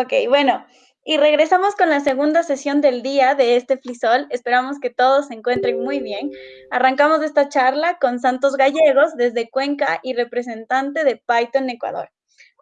Ok, bueno, y regresamos con la segunda sesión del día de este Flisol. Esperamos que todos se encuentren muy bien. Arrancamos esta charla con Santos Gallegos desde Cuenca y representante de Python Ecuador.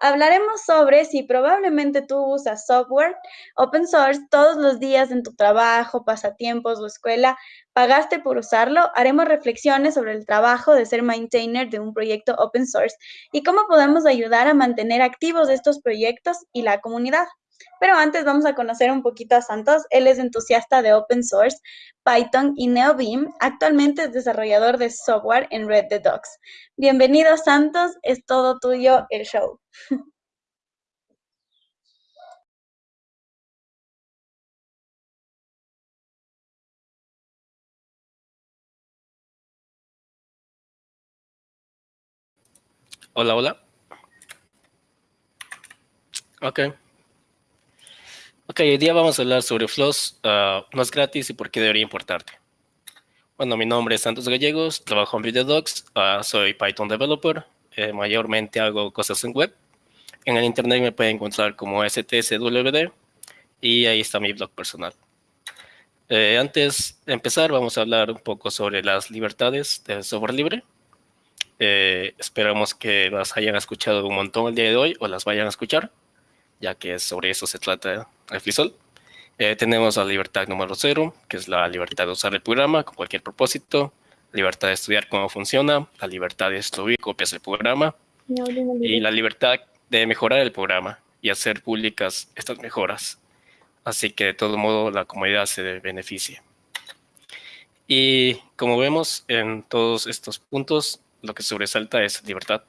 Hablaremos sobre si probablemente tú usas software open source todos los días en tu trabajo, pasatiempos o escuela, pagaste por usarlo. Haremos reflexiones sobre el trabajo de ser maintainer de un proyecto open source y cómo podemos ayudar a mantener activos estos proyectos y la comunidad. Pero antes vamos a conocer un poquito a Santos. Él es entusiasta de open source, Python y NeoBeam. Actualmente es desarrollador de software en Red the Docs. Bienvenido Santos, es todo tuyo el show. Hola, hola. Ok. Ok, hoy día vamos a hablar sobre Floss, uh, no es gratis y por qué debería importarte. Bueno, mi nombre es Santos Gallegos, trabajo en VideoDocs, uh, soy Python developer, eh, mayormente hago cosas en web. En el internet me pueden encontrar como STSWD y ahí está mi blog personal. Eh, antes de empezar, vamos a hablar un poco sobre las libertades del software libre. Eh, esperamos que las hayan escuchado un montón el día de hoy o las vayan a escuchar ya que sobre eso se trata el FLISOL. Eh, tenemos la libertad número cero, que es la libertad de usar el programa con cualquier propósito, libertad de estudiar cómo funciona, la libertad de destruir copias del programa y la libertad de mejorar el programa y hacer públicas estas mejoras. Así que de todo modo la comunidad se beneficia. Y como vemos en todos estos puntos, lo que sobresalta es libertad,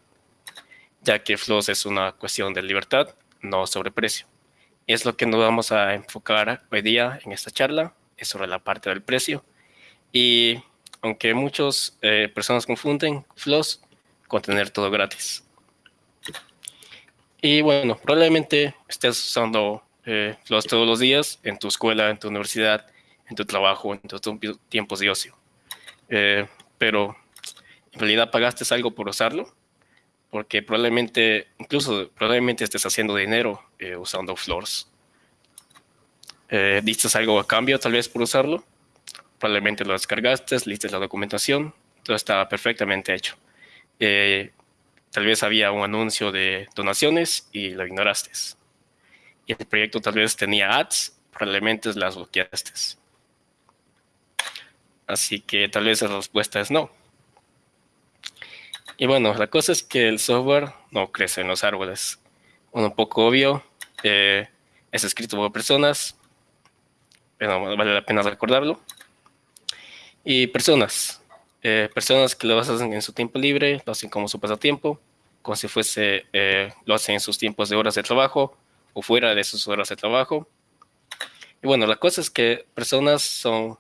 ya que Flows es una cuestión de libertad no sobre precio. es lo que nos vamos a enfocar hoy día en esta charla, es sobre la parte del precio. Y aunque muchas eh, personas confunden Floss con tener todo gratis. Y bueno, probablemente estés usando eh, Floss todos los días en tu escuela, en tu universidad, en tu trabajo, en tus tiempos de ocio. Eh, pero en realidad pagaste algo por usarlo porque probablemente, incluso probablemente estés haciendo dinero eh, usando Floors. Eh, ¿Diste algo a cambio tal vez por usarlo? Probablemente lo descargaste, listes la documentación, todo está perfectamente hecho. Eh, tal vez había un anuncio de donaciones y lo ignoraste. Y el proyecto tal vez tenía ads, probablemente las bloqueaste. Así que tal vez la respuesta es no. Y bueno, la cosa es que el software no crece en los árboles. un poco obvio, eh, es escrito por personas, pero vale la pena recordarlo. Y personas, eh, personas que lo hacen en su tiempo libre, lo hacen como su pasatiempo, como si fuese, eh, lo hacen en sus tiempos de horas de trabajo o fuera de sus horas de trabajo. Y bueno, la cosa es que personas son,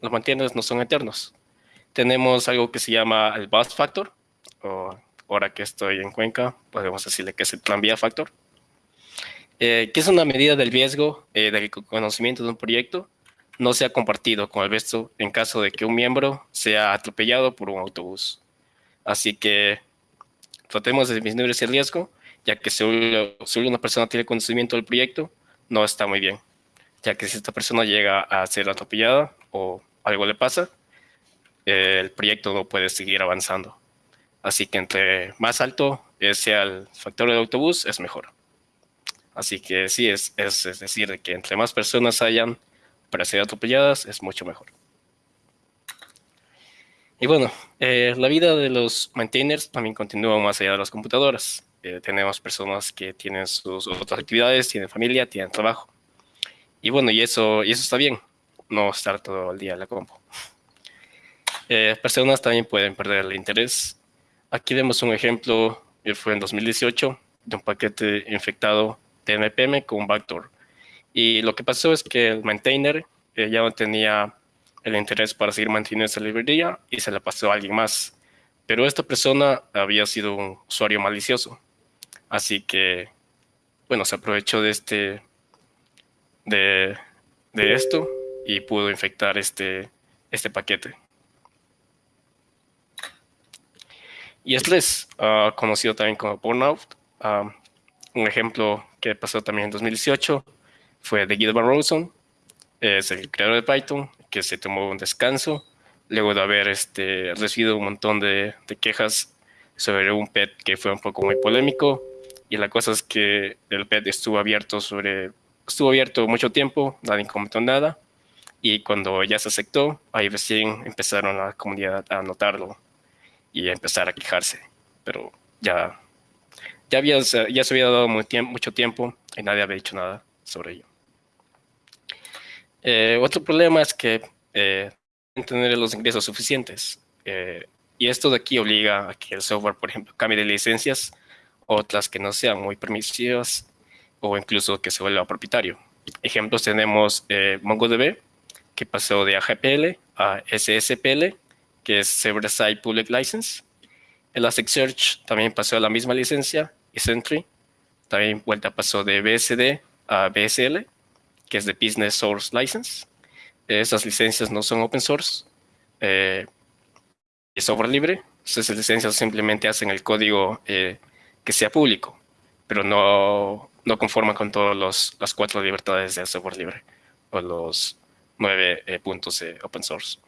los mantienes no son eternos. Tenemos algo que se llama el bus factor, o ahora que estoy en Cuenca, podemos decirle que es el plan vía factor, eh, que es una medida del riesgo eh, del conocimiento de un proyecto no sea compartido con el resto en caso de que un miembro sea atropellado por un autobús. Así que tratemos de disminuir ese riesgo, ya que si una persona tiene conocimiento del proyecto, no está muy bien, ya que si esta persona llega a ser atropellada o algo le pasa, eh, el proyecto no puede seguir avanzando. Así que entre más alto sea el factor del autobús, es mejor. Así que sí, es, es, decir, que entre más personas hayan para ser atropelladas, es mucho mejor. Y bueno, eh, la vida de los maintainers también continúa más allá de las computadoras. Eh, tenemos personas que tienen sus otras actividades, tienen familia, tienen trabajo. Y bueno, y eso, y eso está bien, no estar todo el día en la compu. Eh, personas también pueden perder el interés Aquí vemos un ejemplo, que fue en 2018, de un paquete infectado de NPM con backdoor. Y lo que pasó es que el maintainer eh, ya no tenía el interés para seguir manteniendo esa librería y se la pasó a alguien más. Pero esta persona había sido un usuario malicioso. Así que, bueno, se aprovechó de este, de, de esto y pudo infectar este, este paquete. Y estrés, uh, conocido también como burnout. un ejemplo que pasó también en 2018 fue de Guido Van Rosen, es el creador de Python, que se tomó un descanso luego de haber este, recibido un montón de, de quejas sobre un PET que fue un poco muy polémico. Y la cosa es que el PET estuvo abierto sobre estuvo abierto mucho tiempo, nadie comentó nada. Y cuando ya se aceptó, ahí recién empezaron la comunidad a notarlo y empezar a quejarse. Pero ya, ya, había, se había dado mucho tiempo y nadie había dicho nada sobre ello. Eh, otro problema es que eh, tener los ingresos suficientes. Eh, y esto de aquí obliga a que el software, por ejemplo, cambie de licencias, otras que no sean muy permisivas o incluso que se vuelva propietario. Ejemplos tenemos eh, MongoDB, que pasó de AGPL a SSPL, que es Server-Side Public License. Elasticsearch también pasó a la misma licencia, y Sentry. También vuelta pasó de BSD a BSL, que es de Business Source License. Esas licencias no son open source, eh, software libre. Esas licencias simplemente hacen el código eh, que sea público, pero no, no conforman con todas las cuatro libertades del software libre o los nueve eh, puntos de open source.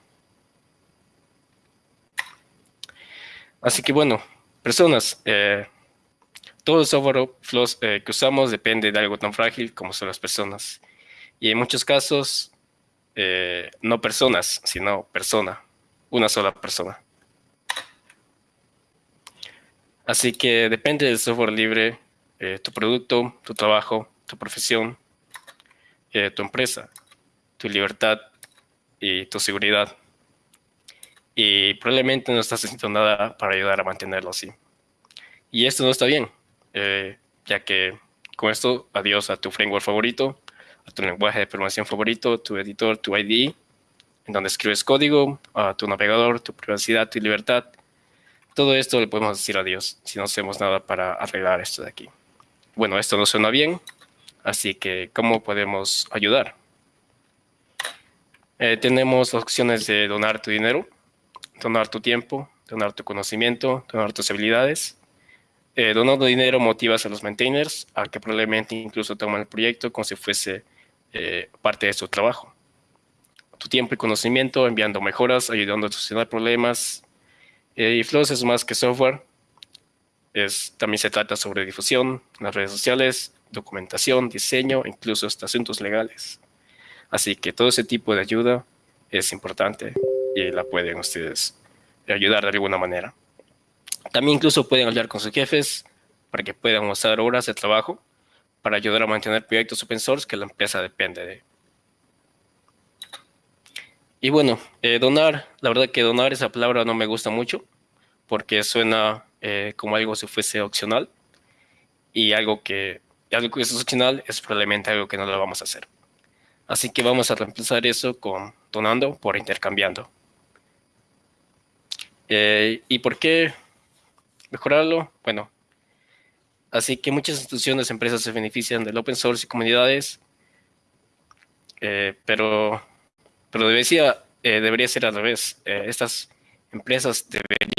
Así que bueno, personas, todo el software flows, que usamos depende de algo tan frágil como son las personas. Y en muchos casos eh, no personas, sino persona, una sola persona. Así que depende del software libre, eh, tu producto, tu trabajo, tu profesión, eh, tu empresa, tu libertad y tu seguridad. Y probablemente no estás haciendo nada para ayudar a mantenerlo así. Y esto no está bien, ya que con esto, adiós a tu framework favorito, a tu lenguaje de programación favorito, tu editor, tu IDE, en donde escribes código, a tu navegador, tu privacidad, tu libertad. Todo esto le podemos decir adiós si no hacemos nada para arreglar esto de aquí. Bueno, esto no suena bien, así que ¿cómo podemos ayudar? Eh, tenemos opciones de donar tu dinero, donar tu tiempo, donar tu conocimiento, donar tus habilidades. Eh, donando dinero motivas a los maintainers a que probablemente incluso tomen el proyecto como si fuese eh, parte de su trabajo. Tu tiempo y conocimiento enviando mejoras, ayudando a solucionar problemas. Eh, y Flows es más que software. También se trata sobre difusión, las redes sociales, documentación, diseño, incluso hasta asuntos legales. Así que todo ese tipo de ayuda es importante y la pueden ustedes ayudar de alguna manera. También incluso pueden hablar con sus jefes para que puedan usar horas de trabajo para ayudar a mantener proyectos open source que la empresa depende de. Y bueno, eh, donar, la verdad que donar esa palabra no me gusta mucho porque suena eh, como algo si fuese opcional y algo que, algo que es opcional es probablemente algo que no lo vamos a hacer. Así que vamos a reemplazar eso con donando por intercambiando. Eh, ¿Y por qué mejorarlo? Bueno, Así que muchas instituciones, empresas se benefician del open source y comunidades, eh, pero, pero debería, eh, debería ser al revés. Estas empresas deberían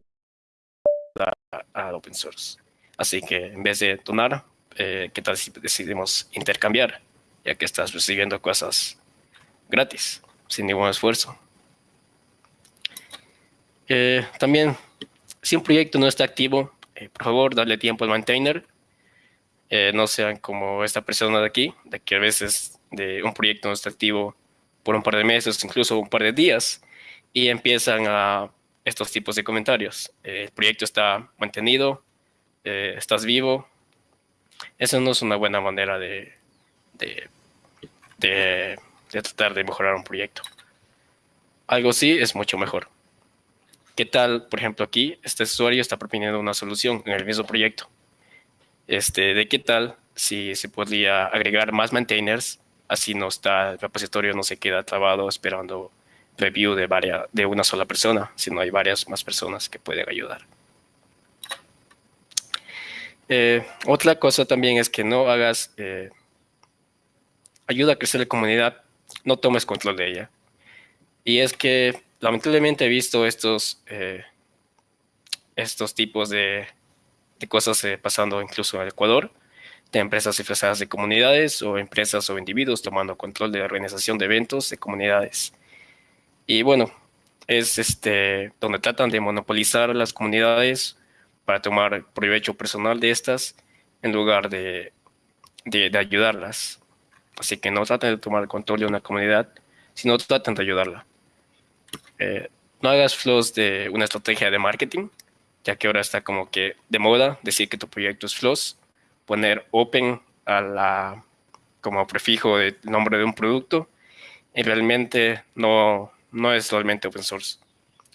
al open source. Así que en vez de donar, ¿qué tal si decidimos intercambiar? Ya que estás recibiendo cosas gratis, sin ningún esfuerzo. También, si un proyecto no está activo, por favor, darle tiempo al maintainer eh, no sean como esta persona de aquí, de que a veces de un proyecto no está activo por un par de meses, incluso un par de días, y empiezan a estos tipos de comentarios. Eh, el proyecto está mantenido, eh, estás vivo. Eso no es una buena manera de, de, de, de tratar de mejorar un proyecto. Algo sí es mucho mejor. ¿Qué tal, por ejemplo, aquí, este usuario está proponiendo una solución en el mismo proyecto? este, de qué tal si se podría agregar más maintainers, así no está, el repositorio no se queda trabado esperando review de, de una sola persona, sino hay varias más personas que pueden ayudar. Eh, otra cosa también es que no hagas, eh, ayuda a crecer la comunidad, no tomes control de ella. Y es que lamentablemente he visto estos, eh, estos tipos de de cosas eh, pasando incluso en Ecuador, de empresas disfrazadas de comunidades o empresas o individuos tomando control de la organización de eventos de comunidades. Y bueno, es este, donde tratan de monopolizar las comunidades para tomar provecho personal de estas en lugar de, de, ayudarlas. Así que no traten de tomar el control de una comunidad, sino traten de ayudarla. Eh, no hagas flows de una estrategia de marketing, ya que ahora está como que de moda decir que tu proyecto es flows, poner open a la, como prefijo del nombre de un producto, y realmente no, no es realmente open source.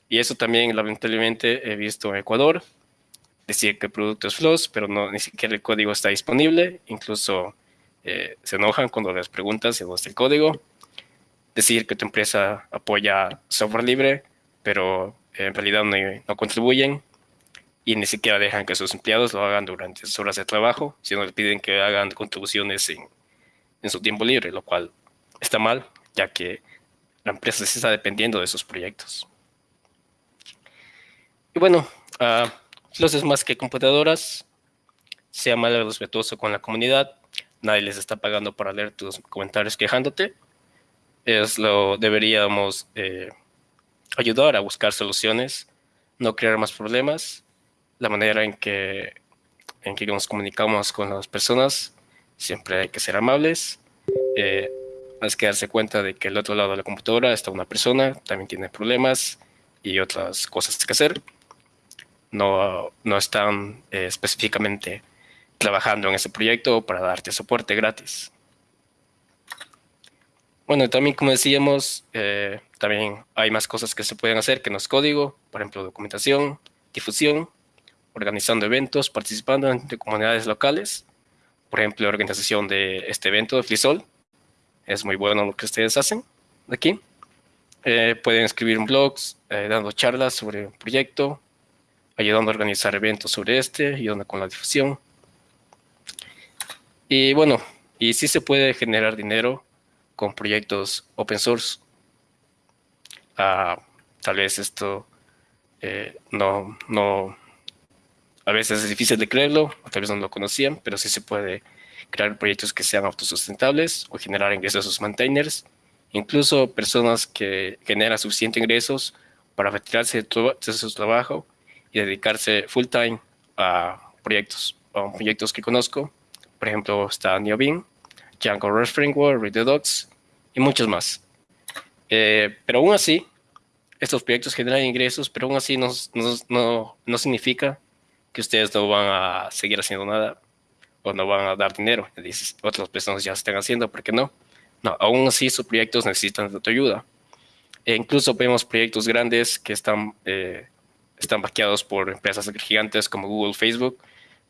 Y eso también lamentablemente he visto en Ecuador, decir que el producto es Floss, pero no, ni siquiera el código está disponible, incluso eh, se enojan cuando les preguntas si no está el código. Decir que tu empresa apoya software libre, pero en realidad no, contribuyen y ni siquiera dejan que sus empleados lo hagan durante sus horas de trabajo, sino les piden que hagan contribuciones en, en su tiempo libre, lo cual está mal, ya que la empresa se está dependiendo de esos proyectos. Y bueno, uh, los es más que computadoras, sea mal respetuoso con la comunidad, nadie les está pagando para leer tus comentarios quejándote, es lo deberíamos eh, ayudar a buscar soluciones, no crear más problemas, la manera en que, en que nos comunicamos con las personas, siempre hay que ser amables, eh, hay que darse cuenta de que el otro lado de la computadora está una persona, también tiene problemas y otras cosas que hacer. No, no están eh, específicamente trabajando en ese proyecto para darte soporte gratis. Bueno, también como decíamos, eh, también hay más cosas que se pueden hacer que no es código, por ejemplo, documentación, difusión, organizando eventos, participando en comunidades locales, por ejemplo, la organización de este evento de Flisol, es muy bueno lo que ustedes hacen aquí. Eh, pueden escribir blogs, eh, dando charlas sobre el proyecto, ayudando a organizar eventos sobre este, ayudando con la difusión. Y bueno, y sí se puede generar dinero con proyectos open source. Ah, tal vez esto eh, no, no, a veces es difícil de creerlo, o tal vez no lo conocían, pero sí se puede crear proyectos que sean autosustentables o generar ingresos a sus maintainers, incluso personas que generan suficientes ingresos para retirarse de, su trabajo y dedicarse full time a proyectos, a proyectos que conozco. Por ejemplo, está Neobin, Django REST Framework, Redox y muchos más. Eh, pero aún así, estos proyectos generan ingresos, pero aún así no, no, no, no significa que ustedes no van a seguir haciendo nada o no van a dar dinero. Dices, otras personas ya están haciendo, ¿por qué no? No, aún así sus proyectos necesitan de tu ayuda. E incluso vemos proyectos grandes que están, eh, están vaqueados por empresas gigantes como Google, Facebook,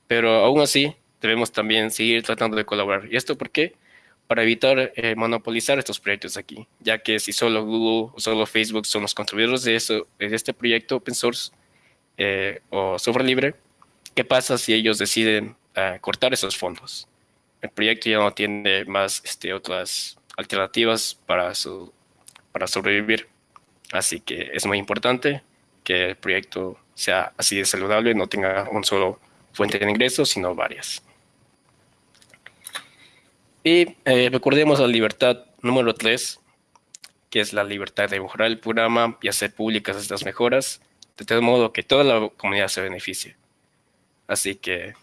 pero aún así debemos también seguir tratando de colaborar. ¿Y esto por qué? Para evitar eh, monopolizar estos proyectos aquí, ya que si solo Google o solo Facebook son los contribuidores de, eso, de este proyecto open source eh, o software libre, ¿qué pasa si ellos deciden cortar esos fondos. El proyecto ya no tiene más este, otras alternativas para, su, para sobrevivir. Así que es muy importante que el proyecto sea así de saludable, no tenga un solo fuente de ingresos, sino varias. Y eh, recordemos la libertad número 3, que es la libertad de mejorar el programa y hacer públicas estas mejoras, de tal modo que toda la comunidad se beneficie. Así que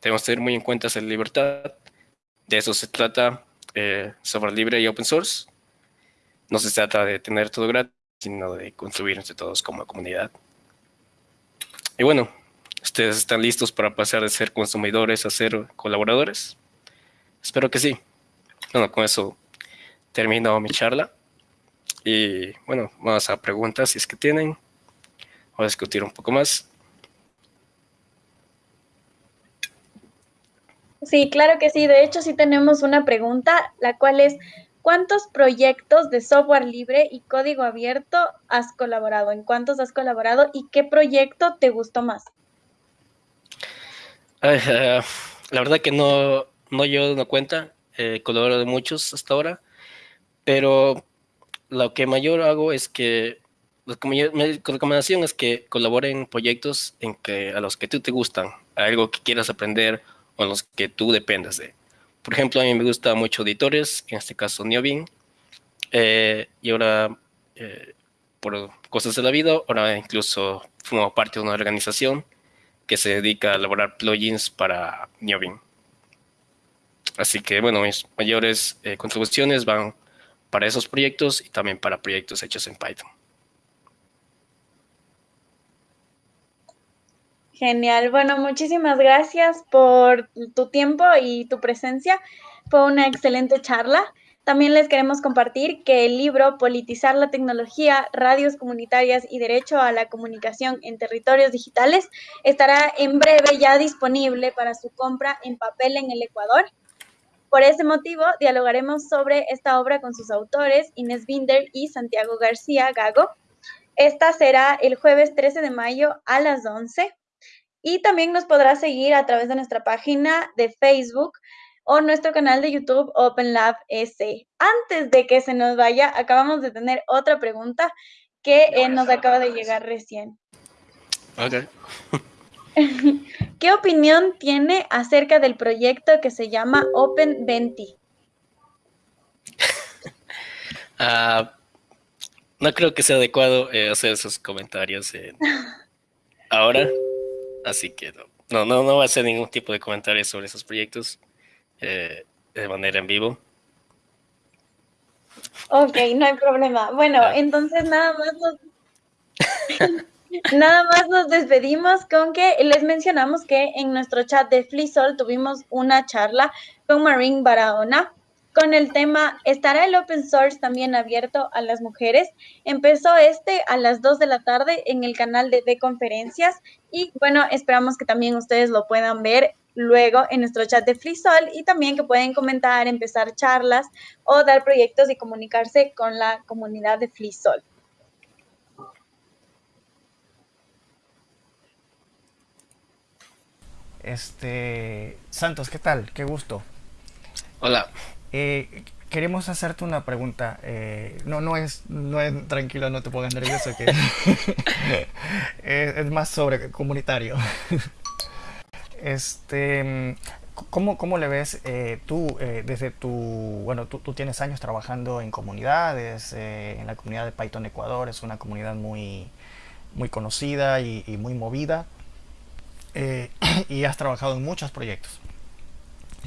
tenemos que tener muy en cuenta esa libertad. De eso se trata eh, software libre y open source. No se trata de tener todo gratis, sino de construir entre todos como comunidad. Y bueno, ¿ustedes están listos para pasar de ser consumidores a ser colaboradores? Espero que sí. Bueno, con eso termino mi charla. Y bueno, vamos a preguntas si es que tienen. Vamos a discutir un poco más. Sí, claro que sí. De hecho, sí tenemos una pregunta, la cual es, ¿cuántos proyectos de software libre y código abierto has colaborado? ¿En cuántos has colaborado y qué proyecto te gustó más? Eh, la verdad que no, no llevo una cuenta, he colaborado de muchos hasta ahora, pero lo que mayor hago es que mi recomendación es que colaboren en proyectos en que, a los que tú te gustan, algo que quieras aprender o en los que tú dependas de. Por ejemplo, a mí me gusta mucho editores, en este caso Neobin, eh, y ahora, eh, por cosas de la vida, ahora incluso formo parte de una organización que se dedica a elaborar plugins para Neobin. Así que, bueno, mis mayores eh, contribuciones van para esos proyectos y también para proyectos hechos en Python. Genial. Bueno, muchísimas gracias por tu tiempo y tu presencia. Fue una excelente charla. También les queremos compartir que el libro Politizar la tecnología, radios comunitarias y derecho a la comunicación en territorios digitales estará en breve ya disponible para su compra en papel en el Ecuador. Por ese motivo, dialogaremos sobre esta obra con sus autores, Inés Binder y Santiago García Gago. Esta será el jueves 13 de mayo a las 11 y también nos podrá seguir a través de nuestra página de Facebook o nuestro canal de YouTube OpenLab S. Antes de que se nos vaya, acabamos de tener otra pregunta que eh, nos acaba de llegar recién. Ok. ¿Qué opinión tiene acerca del proyecto que se llama Open uh, no creo que sea adecuado eh, hacer esos comentarios ahora. Así que no, no, no, no va a hacer ningún tipo de comentario sobre esos proyectos eh, de manera en vivo. Ok, no hay problema. Bueno, entonces nada más nos... Nada más nos despedimos con que les mencionamos que en nuestro chat de Flisol tuvimos una charla con Marín Barahona con el tema ¿Estará el open source también abierto a las mujeres? Empezó este a las 2 de la tarde en el canal de, conferencias y bueno, esperamos que también ustedes lo puedan ver luego en nuestro chat de FreeSol y también que pueden comentar, empezar charlas o dar proyectos y comunicarse con la comunidad de FreeSol. Este, Santos, ¿qué tal? Qué gusto. Hola. Eh, queremos hacerte una pregunta. Eh, no, no es, no es, tranquilo, no te pongas nervioso, que es, más sobre comunitario. este, ¿cómo, ¿cómo, le ves eh, tú desde tu, bueno, tú, tú, tienes años trabajando en comunidades, en la comunidad de Python Ecuador, es una comunidad muy, muy conocida y, y muy movida, y has trabajado en muchos proyectos.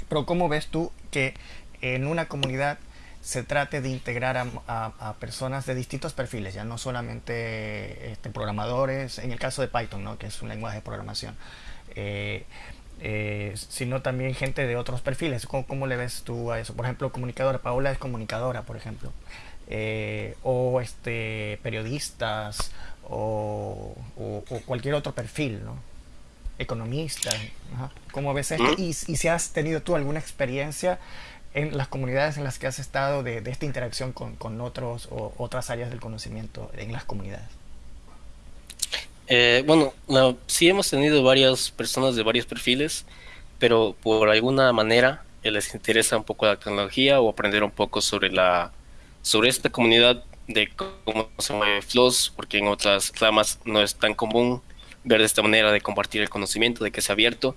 Pero ¿cómo ves tú que en una comunidad se trate de integrar a, personas de distintos perfiles, ya no solamente este, programadores, en el caso de Python, ¿no? que es un lenguaje de programación, eh, eh, sino también gente de otros perfiles. ¿Cómo, le ves tú a eso? Por ejemplo, comunicadora, Paola es comunicadora, por ejemplo, eh, o este, periodistas, o, cualquier otro perfil, ¿no? Economista. ¿Cómo ves esto? Y, y si has tenido tú alguna experiencia en las comunidades en las que has estado de, esta interacción con, otros o otras áreas del conocimiento en las comunidades? Eh, bueno, sí hemos tenido varias personas de varios perfiles, pero por alguna manera eh, les interesa un poco la tecnología o aprender un poco sobre la sobre esta comunidad de cómo se mueve Floss, porque en otras ramas no es tan común ver de esta manera de compartir el conocimiento, de que sea abierto.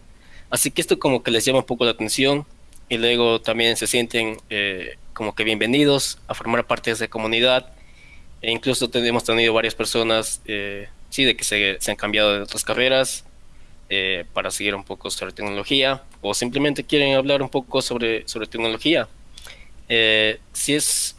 Así que esto como que les llama un poco la atención y luego también se sienten eh, como que bienvenidos a formar parte de esa comunidad. E incluso hemos tenido varias personas, eh, sí, de que se, han cambiado de otras carreras eh, para seguir un poco sobre tecnología o simplemente quieren hablar un poco sobre, sobre tecnología. sí es,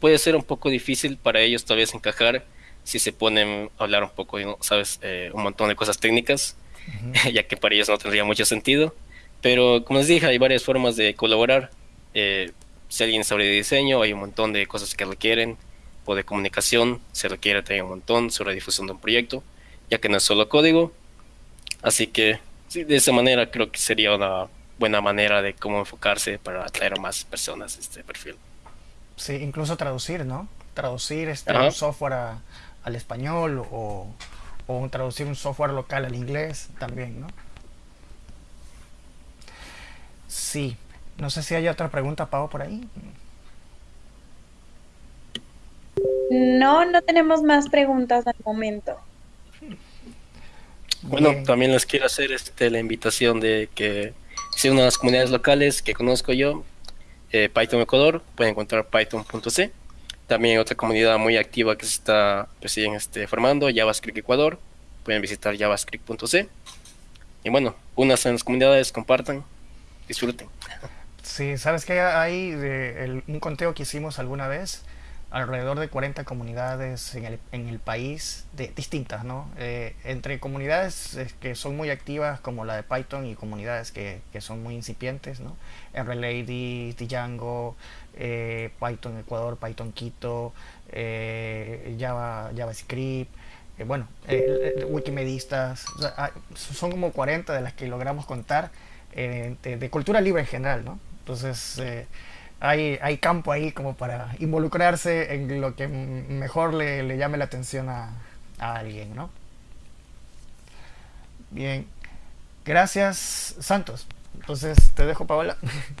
puede ser un poco difícil para ellos tal vez encajar si se ponen a hablar un poco, sabes, un montón de cosas técnicas, ya que para ellos no tendría mucho sentido. Pero como les dije, hay varias formas de colaborar. Eh, si alguien sabe de diseño, hay un montón de cosas que requieren, o de comunicación, se requiere también un montón sobre difusión de un proyecto, ya que no es solo código. Así que sí, de esa manera creo que sería una buena manera de cómo enfocarse para atraer a más personas a este perfil. Sí, incluso traducir, ¿no? Traducir este, software al español o, o traducir un software local al inglés también, ¿no? Sí. No sé si hay otra pregunta, Pau, por ahí. No, no tenemos más preguntas al momento. Bueno, también les quiero hacer este, la invitación de que si si una de las comunidades locales que conozco yo, eh, Python Ecuador, pueden encontrar python.c. También hay otra comunidad muy activa que se está pues, este, formando, JavaScript Ecuador. Pueden visitar javascript.c. Y bueno, unas en las comunidades, compartan, disfruten. Sí, sabes que hay de un conteo que hicimos alguna vez, alrededor de 40 comunidades en el, en el país, de, distintas, ¿no? Eh, entre comunidades que son muy activas, como la de Python, y comunidades que, que son muy incipientes, ¿no? RLady, Django, eh, Python Ecuador, Python Quito, eh, Java, JavaScript, eh, bueno, Wikimedistas, son como 40 de las que logramos contar de, cultura libre en general, ¿no? Entonces, hay, hay, campo ahí como para involucrarse en lo que mejor le, llame la atención a, a alguien, ¿no? Bien, gracias Santos. Entonces te dejo Paola.